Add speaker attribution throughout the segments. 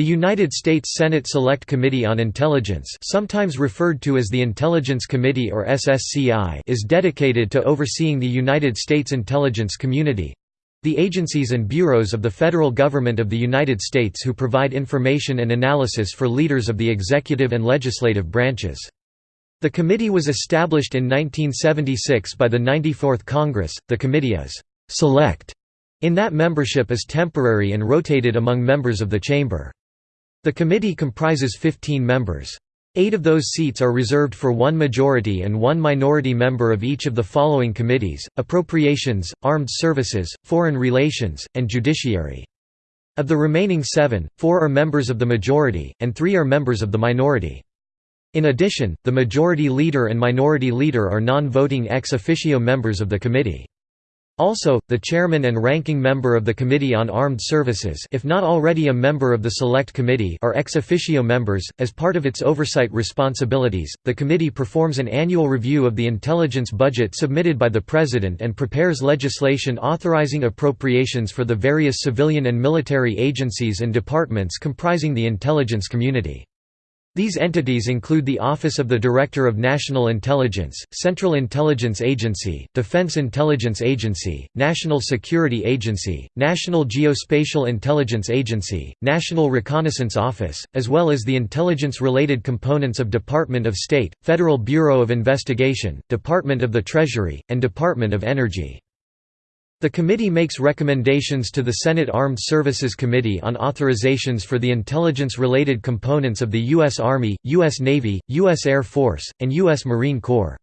Speaker 1: The United States Senate Select Committee on Intelligence sometimes referred to as the Intelligence Committee or SSCI is dedicated to overseeing the United States intelligence community—the agencies and bureaus of the federal government of the United States who provide information and analysis for leaders of the executive and legislative branches. The committee was established in 1976 by the 94th Congress. The committee is «select» in that membership is temporary and rotated among members of the chamber. The committee comprises 15 members. Eight of those seats are reserved for one majority and one minority member of each of the following committees, Appropriations, Armed Services, Foreign Relations, and Judiciary. Of the remaining seven, four are members of the majority, and three are members of the minority. In addition, the majority leader and minority leader are non-voting ex officio members of the committee. Also, the chairman and ranking member of the Committee on Armed Services if not already a member of the Select Committee are ex officio members. As part of its oversight responsibilities, the committee performs an annual review of the intelligence budget submitted by the President and prepares legislation authorizing appropriations for the various civilian and military agencies and departments comprising the intelligence community. These entities include the Office of the Director of National Intelligence, Central Intelligence Agency, Defense Intelligence Agency, National Security Agency, National Geospatial Intelligence Agency, National Reconnaissance Office, as well as the intelligence-related components of Department of State, Federal Bureau of Investigation, Department of the Treasury, and Department of Energy. The committee makes recommendations to the Senate Armed Services Committee on authorizations for the intelligence-related components of the U.S. Army, U.S. Navy, U.S. Air Force, and U.S. Marine Corps.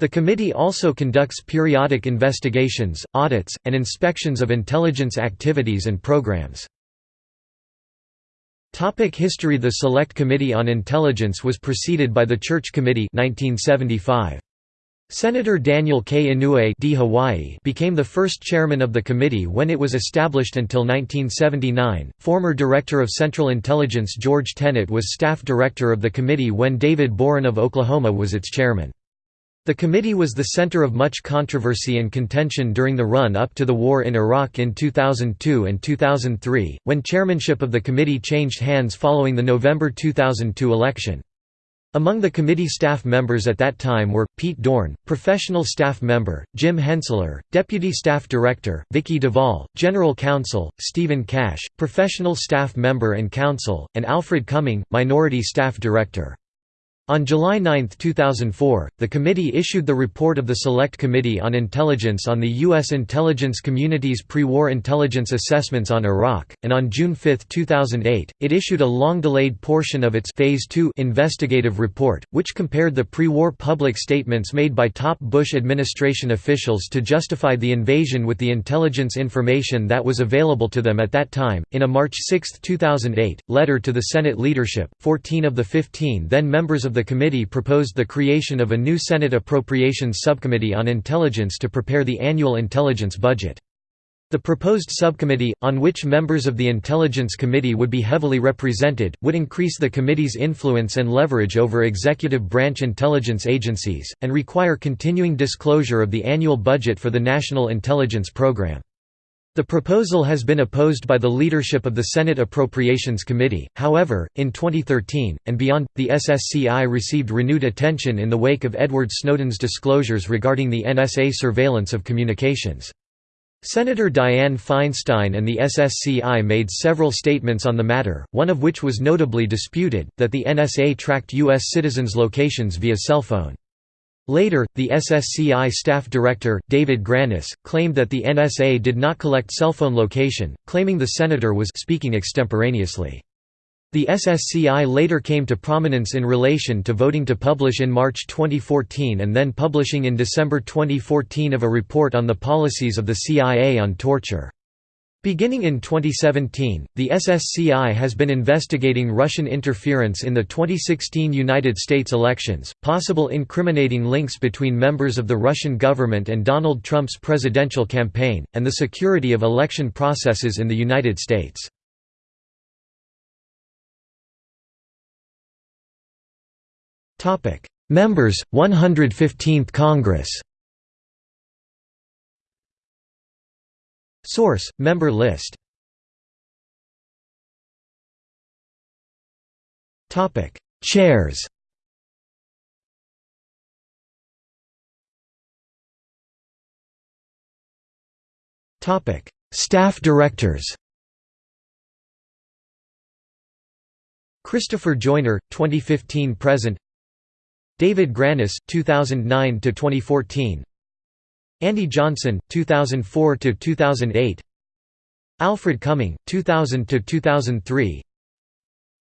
Speaker 1: The committee also conducts periodic investigations, audits, and inspections of intelligence activities and programs. Topic History The Select Committee on Intelligence was preceded by the Church Committee 1975. Senator Daniel K. Inouye D. Hawaii became the first chairman of the committee when it was established until 1979. Former Director of Central Intelligence George Tenet was staff director of the committee when David Boren of Oklahoma was its chairman. The committee was the center of much controversy and contention during the run-up to the war in Iraq in 2002 and 2003, when chairmanship of the committee changed hands following the November 2002 election. Among the committee staff members at that time were, Pete Dorn, professional staff member, Jim Henseler, deputy staff director, Vicki Divoll, general counsel, Stephen Cash, professional staff member and counsel, and Alfred Cumming, minority staff director. On July 9, 2004, the committee issued the report of the Select Committee on Intelligence on the U.S. intelligence community's pre-war intelligence assessments on Iraq, and on June 5, 2008, it issued a long-delayed portion of its Phase 2 investigative report, which compared the pre-war public statements made by top Bush administration officials to justify the invasion with the intelligence information that was available to them at that time. In a March 6, 2008, letter to the Senate leadership, 14 of the 15 then members of the the committee proposed the creation of a new Senate Appropriations Subcommittee on Intelligence to prepare the annual intelligence budget. The proposed subcommittee, on which members of the Intelligence Committee would be heavily represented, would increase the committee's influence and leverage over executive branch intelligence agencies, and require continuing disclosure of the annual budget for the National Intelligence Program. The proposal has been opposed by the leadership of the Senate Appropriations Committee, however, in 2013, and beyond, the SSCI received renewed attention in the wake of Edward Snowden's disclosures regarding the NSA surveillance of communications. Senator Dianne Feinstein and the SSCI made several statements on the matter, one of which was notably disputed, that the NSA tracked U.S. citizens' locations via cell phone. Later, the SSCI staff director, David Grannis, claimed that the NSA did not collect cell phone location, claiming the senator was speaking extemporaneously. The SSCI later came to prominence in relation to voting to publish in March 2014 and then publishing in December 2014 of a report on the policies of the CIA on torture. Beginning in 2017, the SSCI has been investigating Russian interference in the 2016 United States elections, possible incriminating links between members of the Russian government and Donald Trump's presidential campaign, and the security of election processes in the United States. Members, 115th Congress Source: Member list. Topic: Chairs. Topic: Staff directors. Christopher Joyner, 2015 present. David Grannis, 2009 to 2014. Andy Johnson, 2004 to 2008. Alfred Cumming, 2000 to 2003.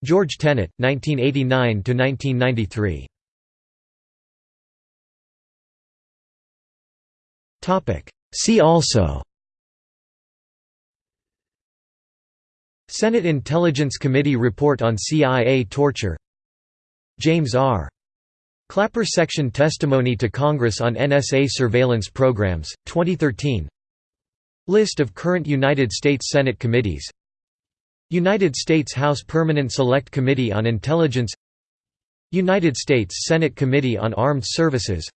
Speaker 1: George Tenet, 1989 to 1993. Topic. See also. Senate Intelligence Committee report on CIA torture James R. Clapper Section Testimony to Congress on NSA Surveillance Programs, 2013 List of current United States Senate committees. United States House Permanent Select Committee on Intelligence. United States Senate Committee on Armed Services.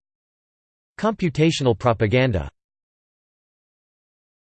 Speaker 1: Computational Propaganda